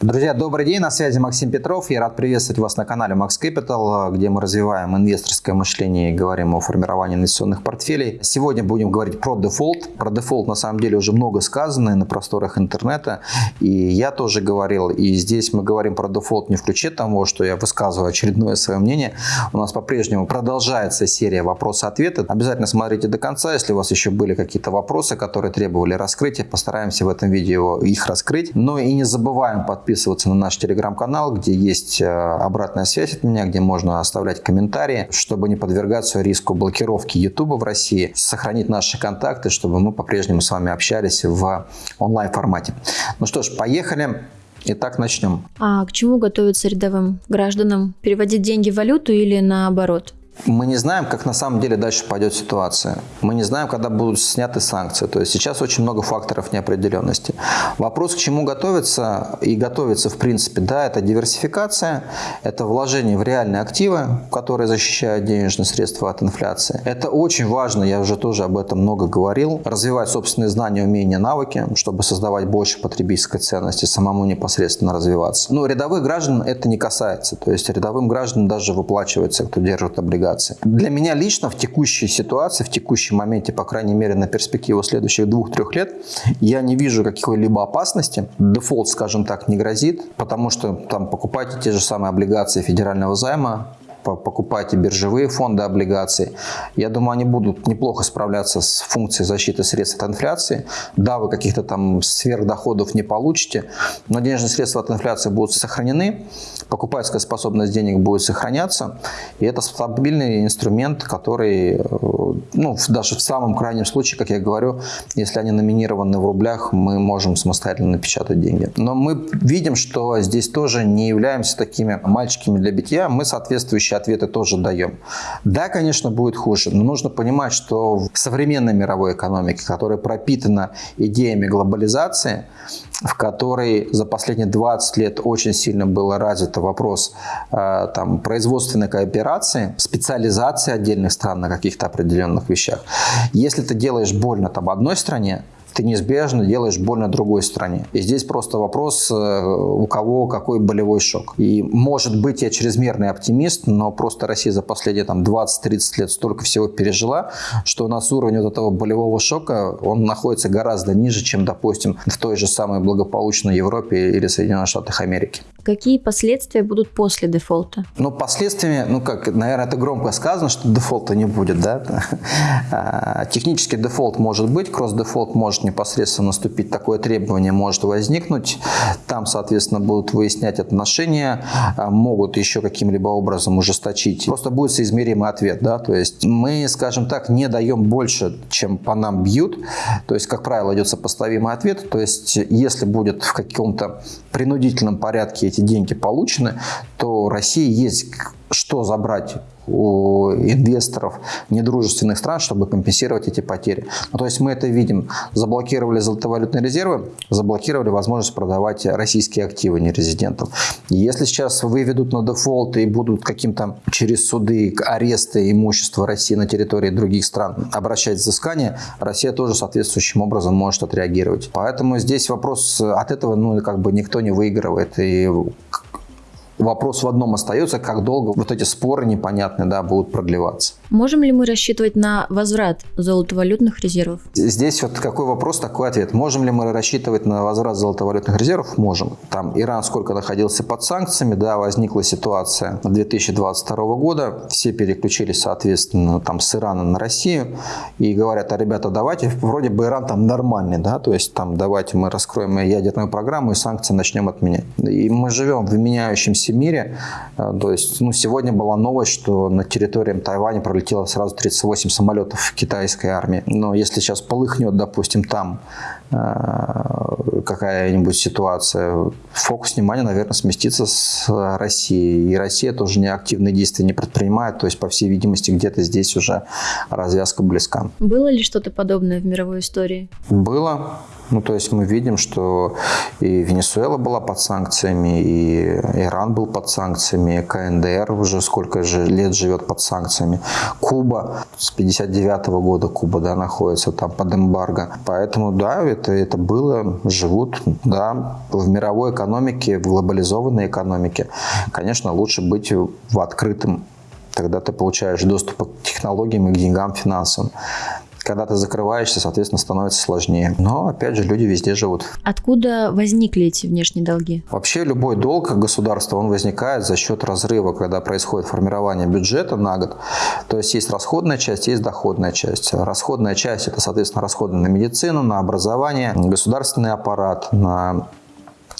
Друзья, добрый день, на связи Максим Петров. Я рад приветствовать вас на канале Max Capital, где мы развиваем инвесторское мышление и говорим о формировании инвестиционных портфелей. Сегодня будем говорить про дефолт. Про дефолт на самом деле уже много сказано на просторах интернета. И я тоже говорил. И здесь мы говорим про дефолт не в ключе того, что я высказываю очередное свое мнение. У нас по-прежнему продолжается серия вопросы-ответы. Обязательно смотрите до конца. Если у вас еще были какие-то вопросы, которые требовали раскрытия, постараемся в этом видео их раскрыть. Но и не забываем подписываться подписываться на наш телеграм-канал, где есть э, обратная связь от меня, где можно оставлять комментарии, чтобы не подвергаться риску блокировки YouTube в России, сохранить наши контакты, чтобы мы по-прежнему с вами общались в онлайн-формате. Ну что ж, поехали. Итак, начнем. А к чему готовиться рядовым гражданам? Переводить деньги в валюту или наоборот? Мы не знаем, как на самом деле дальше пойдет ситуация. Мы не знаем, когда будут сняты санкции. То есть сейчас очень много факторов неопределенности. Вопрос, к чему готовиться и готовиться в принципе, да, это диверсификация, это вложение в реальные активы, которые защищают денежные средства от инфляции. Это очень важно, я уже тоже об этом много говорил, развивать собственные знания, умения, навыки, чтобы создавать больше потребительской ценности, самому непосредственно развиваться. Но рядовых граждан это не касается. То есть рядовым гражданам даже выплачивается, кто держит облигации облигаций. Для меня лично в текущей ситуации, в текущем моменте, по крайней мере на перспективу следующих двух-трех лет, я не вижу какой-либо опасности. Дефолт, скажем так, не грозит, потому что там покупайте те же самые облигации федерального займа, покупайте биржевые фонды облигаций. Я думаю, они будут неплохо справляться с функцией защиты средств от инфляции. Да, вы каких-то там сверхдоходов не получите, но денежные средства от инфляции будут сохранены, покупательская способность денег будет сохраняться, и это стабильный инструмент, который, э, ну, даже в самом крайнем случае, как я говорю, если они номинированы в рублях, мы можем самостоятельно напечатать деньги. Но мы видим, что здесь тоже не являемся такими мальчиками для битья, мы соответствующие ответы тоже даем. Да, конечно, будет хуже, но нужно понимать, что в современной мировой экономике, которая пропитана идеями глобализации, в которой за последние 20 лет очень сильно был развит вопрос э, там, производственной кооперации, специализации отдельных стран на каких-то определенных вещах. Если ты делаешь больно там, одной стране, ты неизбежно делаешь больно другой стране. И здесь просто вопрос, э, у кого какой болевой шок. И может быть я чрезмерный оптимист, но просто Россия за последние там 20-30 лет столько всего пережила, что у нас уровень вот этого болевого шока, он находится гораздо ниже, чем, допустим, в той же самой благополучной Европе или Соединенных Штатах Америки. Какие последствия будут после дефолта? Ну, последствиями, ну как, наверное, это громко сказано, что дефолта не будет, да? А, технический дефолт может быть, кросс-дефолт может непосредственно наступить, такое требование может возникнуть. Там, соответственно, будут выяснять отношения, а, могут еще каким-либо образом ужесточить. Просто будет соизмеримый ответ, да? То есть мы, скажем так, не даем больше, чем по нам бьют. То есть, как правило, идет сопоставимый ответ. То есть, если будет в каком-то принудительном порядке эти эти деньги получены, то России есть что забрать у инвесторов недружественных стран, чтобы компенсировать эти потери. Ну, то есть мы это видим. Заблокировали золотовалютные резервы, заблокировали возможность продавать российские активы нерезидентам. Если сейчас выведут на дефолт и будут каким-то через суды аресты имущества России на территории других стран обращать взыскание, Россия тоже соответствующим образом может отреагировать. Поэтому здесь вопрос от этого ну, как бы никто не выигрывает. И Вопрос в одном остается, как долго вот эти споры непонятные да, будут продлеваться. Можем ли мы рассчитывать на возврат золотовалютных резервов? Здесь вот какой вопрос, такой ответ. Можем ли мы рассчитывать на возврат золотовалютных резервов? Можем. Там Иран сколько находился под санкциями, да, возникла ситуация 2022 года, все переключились, соответственно, там с Ирана на Россию и говорят, а ребята, давайте, вроде бы Иран там нормальный, да, то есть там давайте мы раскроем ядерную программу и санкции начнем отменять. И мы живем в меняющемся мире. Э, то есть, ну, сегодня была новость, что на территории Тайваня пролетело сразу 38 самолетов китайской армии. Но если сейчас полыхнет, допустим, там э, какая-нибудь ситуация, фокус внимания, наверное, сместится с России. И Россия тоже неактивные действия не предпринимает. То есть, по всей видимости, где-то здесь уже развязка близка. Было ли что-то подобное в мировой истории? Было. Ну, то есть мы видим, что и Венесуэла была под санкциями, и Иран был под санкциями, КНДР уже сколько же лет живет под санкциями. Куба с 59 года Куба да, находится там под эмбарго. Поэтому да, это, это было, живут, да, в мировой экономике, в глобализованной экономике. Конечно, лучше быть в открытом тогда ты получаешь доступ к технологиям и к деньгам, финансам. Когда ты закрываешься, соответственно, становится сложнее. Но, опять же, люди везде живут. Откуда возникли эти внешние долги? Вообще, любой долг государства, он возникает за счет разрыва, когда происходит формирование бюджета на год. То есть, есть расходная часть, есть доходная часть. Расходная часть – это, соответственно, расходы на медицину, на образование, государственный аппарат, на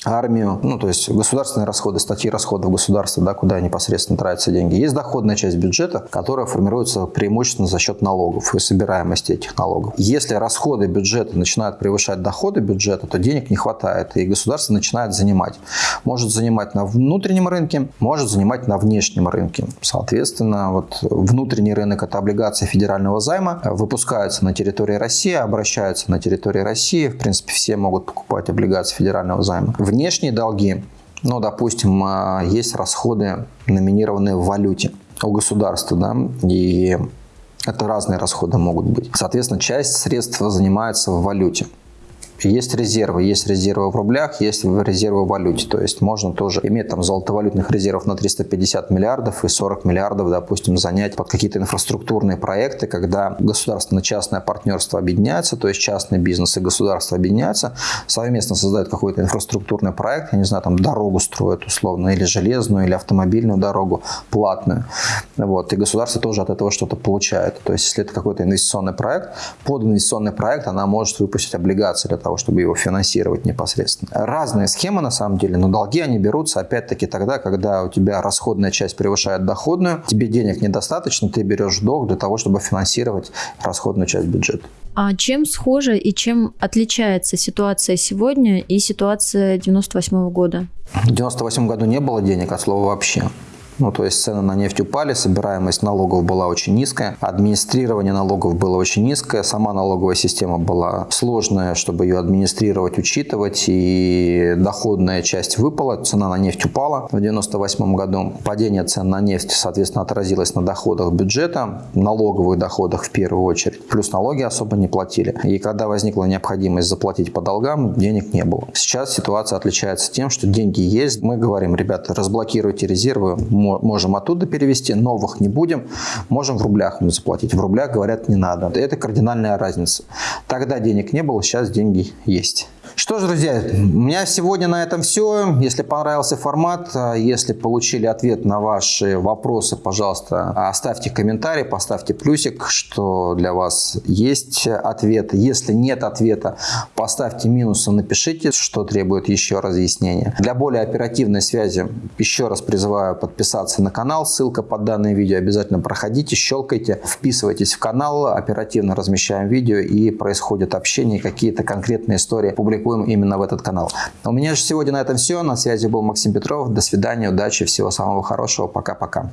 армию, ну, то есть государственные расходы, статьи расходов государства, да, куда непосредственно тратятся деньги. Есть доходная часть бюджета, которая формируется преимущественно за счет налогов и собираемости этих налогов. Если расходы бюджета начинают превышать доходы бюджета, то денег не хватает, и государство начинает занимать. Может занимать на внутреннем рынке, может занимать на внешнем рынке. Соответственно, вот внутренний рынок – это облигации федерального займа, выпускаются на территории России, обращаются на территории России. В принципе, все могут покупать облигации федерального займа. Внешние долги, ну, допустим, а, есть расходы, номинированные в валюте у государства, да, и это разные расходы могут быть. Соответственно, часть средств занимается в валюте. Есть резервы, есть резервы в рублях, есть резервы в валюте. То есть можно тоже иметь там золотовалютных резервов на 350 миллиардов и 40 миллиардов, допустим, занять под какие-то инфраструктурные проекты, когда государственно-частное партнерство объединяется, то есть частный бизнес и государство объединяются, совместно создают какой-то инфраструктурный проект, я не знаю, там дорогу строят условно, или железную, или автомобильную дорогу платную. Вот. И государство тоже от этого что-то получает. То есть если это какой-то инвестиционный проект, под инвестиционный проект она может выпустить облигации для того, того, чтобы его финансировать непосредственно. Разные схемы на самом деле, но долги они берутся опять-таки тогда, когда у тебя расходная часть превышает доходную, тебе денег недостаточно, ты берешь долг для того, чтобы финансировать расходную часть бюджета. А чем схожа и чем отличается ситуация сегодня и ситуация 98 -го года? В 98 году не было денег от слова вообще. Ну, то есть цены на нефть упали, собираемость налогов была очень низкая, администрирование налогов было очень низкое, сама налоговая система была сложная, чтобы ее администрировать, учитывать, и доходная часть выпала, цена на нефть упала в 1998 году. Падение цен на нефть, соответственно, отразилось на доходах бюджета, налоговых доходах в первую очередь, плюс налоги особо не платили. И когда возникла необходимость заплатить по долгам, денег не было. Сейчас ситуация отличается тем, что деньги есть. Мы говорим, ребята, разблокируйте резервы, можем оттуда перевести, новых не будем, можем в рублях им заплатить. В рублях, говорят, не надо. Это кардинальная разница. Тогда денег не было, сейчас деньги есть. Что ж, друзья, у меня сегодня на этом все. Если понравился формат, а, если получили ответ на ваши вопросы, пожалуйста, оставьте комментарий, поставьте плюсик, что для вас есть ответ. Если нет ответа, поставьте минусы, напишите, что требует еще разъяснения. Для более оперативной связи еще раз призываю подписаться на канал. Ссылка под данное видео. Обязательно проходите, щелкайте, вписывайтесь в канал. Оперативно размещаем видео и происходит общение, какие-то конкретные истории публикуем публикуем именно в этот канал. У меня же сегодня на этом все. На связи был Максим Петров. До свидания, удачи, всего самого хорошего. Пока-пока.